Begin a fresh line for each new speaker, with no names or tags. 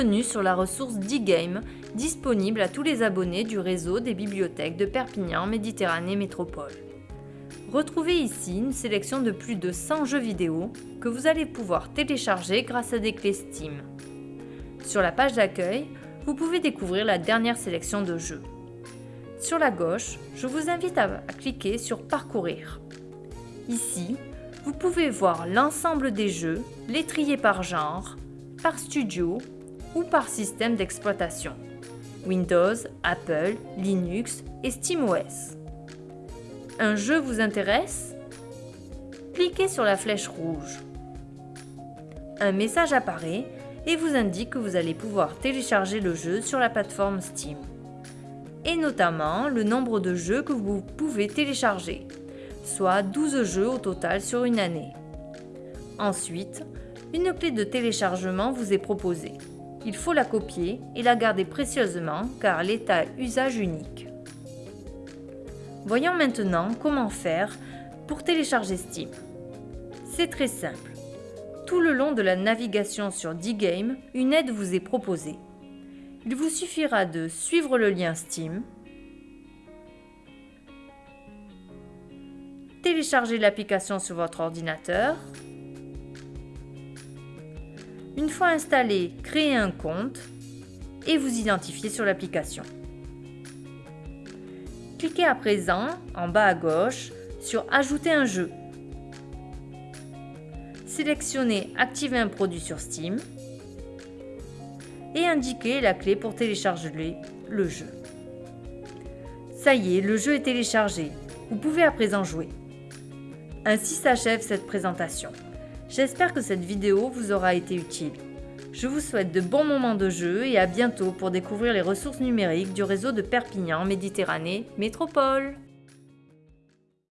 bienvenue sur la ressource d'e-game, disponible à tous les abonnés du réseau des bibliothèques de Perpignan Méditerranée Métropole. Retrouvez ici une sélection de plus de 100 jeux vidéo que vous allez pouvoir télécharger grâce à des clés Steam. Sur la page d'accueil, vous pouvez découvrir la dernière sélection de jeux. Sur la gauche, je vous invite à cliquer sur Parcourir. Ici, vous pouvez voir l'ensemble des jeux, les trier par genre, par studio ou par système d'exploitation. Windows, Apple, Linux et SteamOS. Un jeu vous intéresse? Cliquez sur la flèche rouge. Un message apparaît et vous indique que vous allez pouvoir télécharger le jeu sur la plateforme Steam. Et notamment le nombre de jeux que vous pouvez télécharger, soit 12 jeux au total sur une année. Ensuite, une clé de téléchargement vous est proposée. Il faut la copier et la garder précieusement car elle est à usage unique. Voyons maintenant comment faire pour télécharger Steam. C'est très simple. Tout le long de la navigation sur D-Game, une aide vous est proposée. Il vous suffira de suivre le lien Steam, télécharger l'application sur votre ordinateur, une fois installé, créez un compte et vous identifiez sur l'application. Cliquez à présent, en bas à gauche, sur Ajouter un jeu. Sélectionnez Activer un produit sur Steam et indiquez la clé pour télécharger le jeu. Ça y est, le jeu est téléchargé. Vous pouvez à présent jouer. Ainsi s'achève cette présentation. J'espère que cette vidéo vous aura été utile. Je vous souhaite de bons moments de jeu et à bientôt pour découvrir les ressources numériques du réseau de Perpignan Méditerranée Métropole.